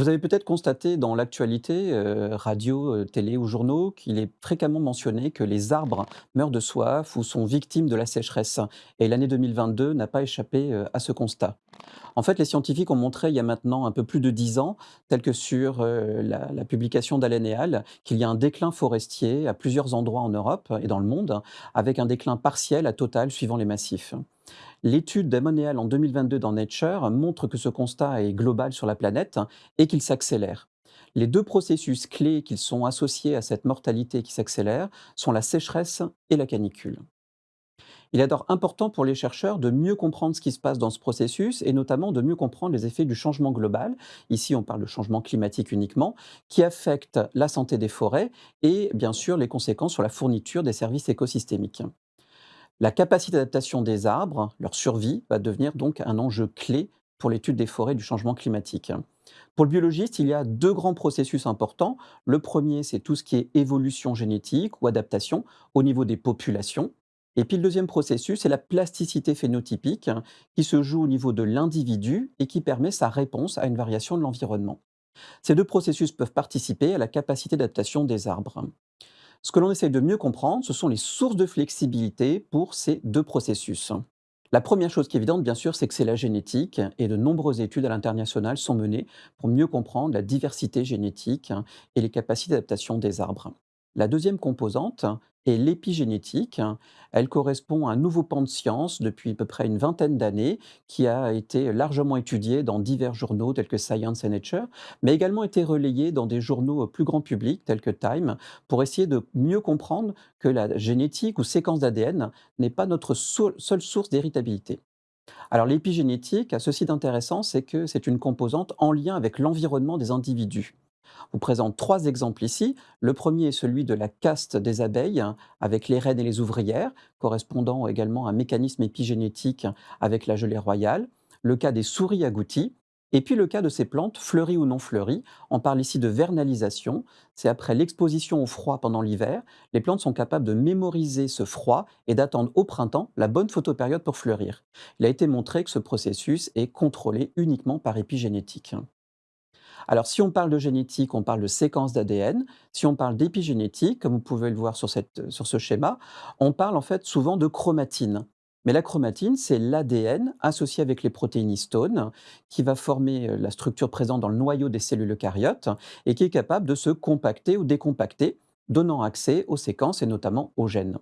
Vous avez peut-être constaté dans l'actualité, heu, radio, heu, télé ou journaux, qu'il est fréquemment mentionné que les arbres meurent de soif ou sont victimes de la sécheresse et l'année 2022 n'a pas échappé, heu, à ce constat. En fait, les scientifiques ont montré il y a maintenant un peu plus de 10 ans, tel que sur, la publication d'Allen et al., qu'il y a un déclin forestier à plusieurs endroits en Europe et dans le monde, avec un déclin partiel à total suivant les massifs. L'étude d'Ammonéal en 2022 dans Nature montre que ce constat est global sur la planète et qu'il s'accélère. Les deux processus clés qui sont associés à cette mortalité qui s'accélère sont la sécheresse et la canicule. Il est alors important pour les chercheurs de mieux comprendre ce qui se passe dans ce processus et notamment de mieux comprendre les effets du changement global, ici on parle de changement climatique uniquement, qui affecte la santé des forêts et bien sûr les conséquences sur la fourniture des services écosystémiques. La capacité d'adaptation des arbres, leur survie, va devenir donc un enjeu clé pour l'étude des forêts du changement climatique. Pour le biologiste, il y a deux grands processus importants. Le premier, c'est tout ce qui est évolution génétique ou adaptation au niveau des populations. Et puis le deuxième processus, c'est la plasticité phénotypique hein, qui se joue au niveau de l'individu et qui permet sa réponse à une variation de l'environnement. Ces deux processus peuvent participer à la capacité d'adaptation des arbres. Ce que l'on essaye de mieux comprendre, ce sont les sources de flexibilité pour ces deux processus. La première chose qui est évidente, bien sûr, c'est que c'est la génétique et de nombreuses études à l'international sont menées pour mieux comprendre la diversité génétique et les capacités d'adaptation des arbres. La deuxième composante est l'épigénétique. Elle correspond à un nouveau pan de science depuis à peu près une vingtaine d'années qui a été largement étudié dans divers journaux tels que Science et Nature, mais également été relayé dans des journaux plus grand public tels que Time pour essayer de mieux comprendre que la génétique ou séquence d'ADN n'est pas notre seule source d'héritabilité. Alors l'épigénétique a ceci d'intéressant, c'est que c'est une composante en lien avec l'environnement des individus vous présente trois exemples ici. Le premier est celui de la caste des abeilles, hein, avec les reines et les ouvrières, correspondant également à un mécanisme épigénétique avec la gelée royale. Le cas des souris agouties, et puis le cas de ces plantes, fleuries ou non fleuries, on parle ici de vernalisation, c'est après l'exposition au froid pendant l'hiver, les plantes sont capables de mémoriser ce froid et d'attendre au printemps la bonne photopériode pour fleurir. Il a été montré que ce processus est contrôlé uniquement par épigénétique. Alors, si on parle de génétique, on parle de séquence d'ADN. Si on parle d'épigénétique, comme vous pouvez le voir sur, cette- sur ce schéma, on parle en fait souvent de chromatine. Mais la chromatine, c'est l'ADN associé avec les protéines histones qui va former euh, la structure présente dans le noyau des cellules eucaryotes et qui est capable de se compacter ou décompacter, donnant accès aux séquences et notamment aux gènes.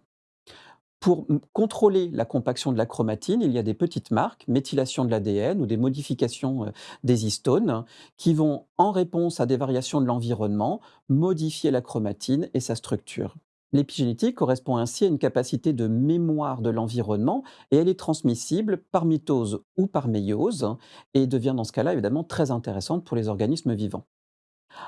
Pour contrôler la compaction de la chromatine, il y a des petites marques, méthylation de l'ADN ou des modifications, heu, des histones, qui vont, en réponse à des variations de l'environnement, modifier la chromatine et sa structure. L'épigénétique correspond ainsi à une capacité de mémoire de l'environnement et elle est transmissible par mitose ou par méiose et devient dans ce cas-là évidemment très intéressante pour les organismes vivants.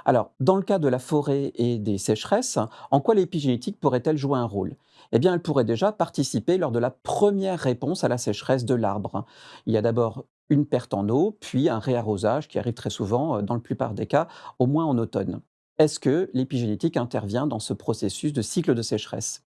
Alors, dans le cas de la forêt et des sécheresses, en quoi l'épigénétique pourrait-elle jouer un rôle? Eh bien, elle pourrait déjà participer lors de la première réponse à la sécheresse de l'arbre. Il y a d'abord une perte en eau, puis un réarrosage qui arrive très souvent, euh, dans la plupart des cas, au moins en automne. Est-ce que l'épigénétique intervient dans ce processus de cycle de sécheresse?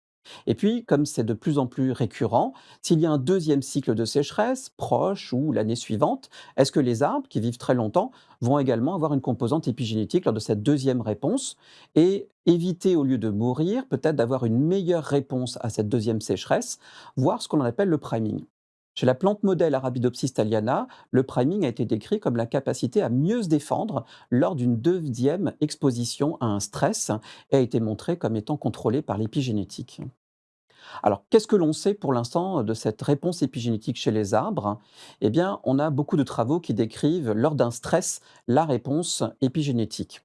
Et puis, comme c'est de plus en plus récurrent, s'il y a un deuxième cycle de sécheresse, proche ou l'année suivante, est-ce que les arbres, qui vivent très longtemps, vont également avoir une composante épigénétique lors de cette deuxième réponse? Et éviter, au lieu de mourir, peut-être d'avoir une meilleure réponse à cette deuxième sécheresse, voire ce qu'on appelle le priming. Chez la plante modèle Arabidopsis thaliana, le priming a été décrit comme la capacité à mieux se défendre lors d'une deuxième exposition à un stress et a été montré comme étant contrôlé par l'épigénétique. Alors, qu'est-ce que l'on sait pour l'instant de cette réponse épigénétique chez les arbres? Eh bien, on a beaucoup de travaux qui décrivent lors d'un stress la réponse épigénétique.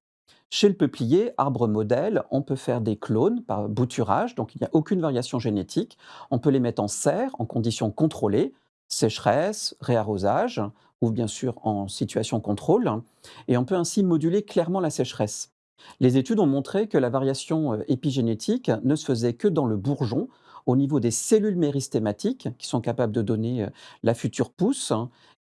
Chez le peuplier, arbre modèle, on peut faire des clones par bouturage, donc il n'y a aucune variation génétique. On peut les mettre en serre, en conditions contrôlées, sécheresse, réarrosage, ou bien sûr en situation contrôle, et on peut ainsi moduler clairement la sécheresse. Les études ont montré que la variation euh, épigénétique ne se faisait que dans le bourgeon, au niveau des cellules méristématiques, qui sont capables de donner euh, la future pousse,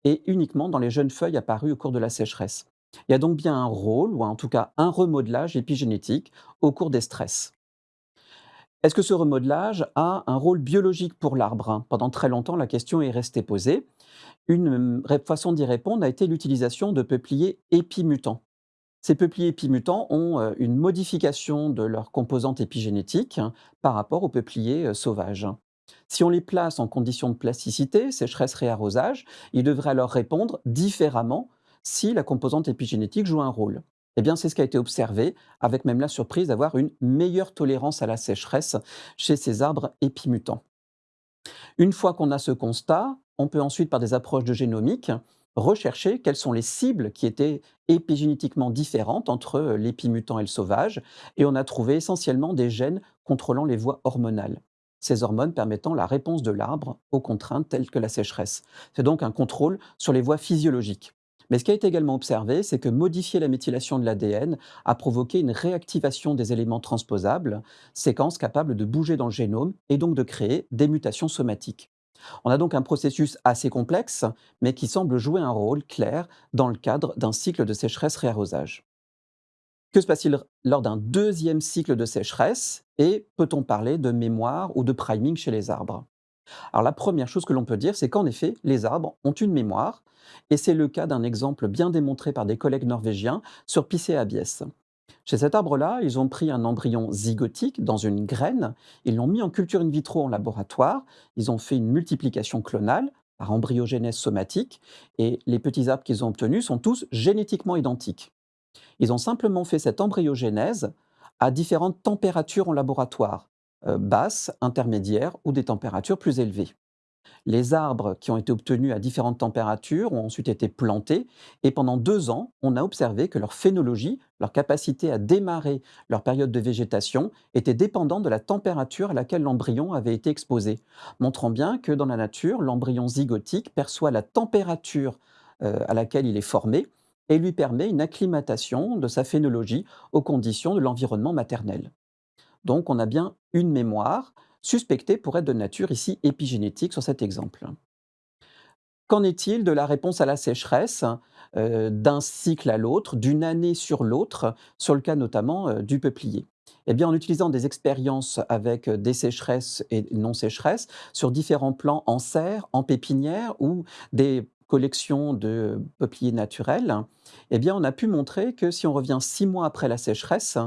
et uniquement dans les jeunes feuilles apparues au cours de la sécheresse. Il y a donc bien un rôle, ou en tout cas un remodelage épigénétique au cours des stress. Est-ce que ce remodelage a un rôle biologique pour l'arbre hein? Pendant très longtemps, la question est restée posée. Une euh, façon d'y répondre a été l'utilisation de peupliers épimutants. Ces peupliers épimutants ont euh, une modification de leur composante épigénétique hein, par rapport aux peupliers euh, sauvages. Si on les place en conditions de plasticité, sécheresse, réarrosage, ils devraient alors répondre différemment si la composante épigénétique joue un rôle. Eh bien, c'est ce qui a été observé, avec même la surprise d'avoir une meilleure tolérance à la sécheresse chez ces arbres épimutants. Une fois qu'on a ce constat, on peut ensuite, par des approches de génomique, rechercher quelles sont les cibles qui étaient épigénétiquement différentes entre l'épimutant et le sauvage, et on a trouvé essentiellement des gènes contrôlant les voies hormonales. Ces hormones permettant la réponse de l'arbre aux contraintes telles que la sécheresse. C'est donc un contrôle sur les voies physiologiques. Mais ce qui a été également observé, c'est que modifier la méthylation de l'ADN a provoqué une réactivation des éléments transposables, séquences capables de bouger dans le génome et donc de créer des mutations somatiques. On a donc un processus assez complexe, mais qui semble jouer un rôle clair dans le cadre d'un cycle de sécheresse-réarrosage. Que se passe-t-il lors d'un deuxième cycle de sécheresse et peut-on parler de mémoire ou de priming chez les arbres? Alors la première chose que l'on peut dire, c'est qu'en effet, les arbres ont une mémoire, et c'est le cas d'un exemple bien démontré par des collègues norvégiens sur Picea abies. Chez cet arbre-là, ils ont pris un embryon zygotique dans une graine, ils l'ont mis en culture in vitro en laboratoire, ils ont fait une multiplication clonale par embryogénèse somatique, et les petits arbres qu'ils ont obtenus sont tous génétiquement identiques. Ils ont simplement fait cette embryogénèse à différentes températures en laboratoire, euh, basses, intermédiaires ou des températures plus élevées. Les arbres qui ont été obtenus à différentes températures ont ensuite été plantés et pendant deux ans, on a observé que leur phénologie, leur capacité à démarrer leur période de végétation, était dépendante de la température à laquelle l'embryon avait été exposé, montrant bien que dans la nature, l'embryon zygotique perçoit la température euh, à laquelle il est formé et lui permet une acclimatation de sa phénologie aux conditions de l'environnement maternel. Donc on a bien une mémoire, suspectée pour être de nature ici épigénétique sur cet exemple. Qu'en est-il de la réponse à la sécheresse euh, d'un cycle à l'autre, d'une année sur l'autre, sur le cas notamment euh, du peuplier? Eh bien, en utilisant des expériences avec des sécheresses et non-sécheresses sur différents plans en serre, en pépinière ou des collections de peupliers naturels, eh on a pu montrer que si on revient six mois après la sécheresse,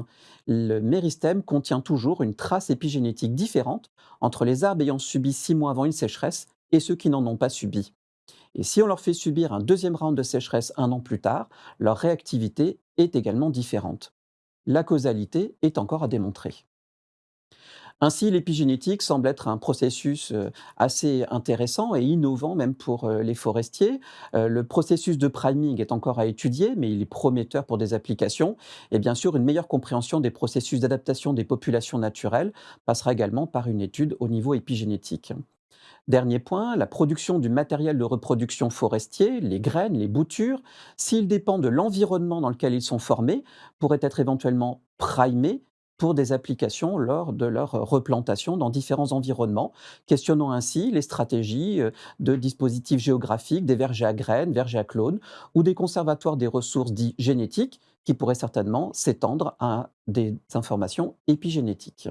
le méristème contient toujours une trace épigénétique différente entre les arbres ayant subi six mois avant une sécheresse et ceux qui n'en ont pas subi. Et si on leur fait subir un deuxième round de sécheresse un an plus tard, leur réactivité est également différente. La causalité est encore à démontrer. Ainsi, l'épigénétique semble être un processus euh, assez intéressant et innovant même pour euh, les forestiers. Euh, le processus de priming est encore à étudier, mais il est prometteur pour des applications. Et bien sûr, une meilleure compréhension des processus d'adaptation des populations naturelles passera également par une étude au niveau épigénétique. Dernier point, la production du matériel de reproduction forestier, les graines, les boutures, s'ils dépendent de l'environnement dans lequel ils sont formés, pourraient être éventuellement primés pour des applications lors de leur replantation dans différents environnements, questionnant ainsi les stratégies euh, de dispositifs géographiques, des vergers à graines, vergers à clones, ou des conservatoires des ressources dites génétiques qui pourraient certainement s'étendre à des informations épigénétiques.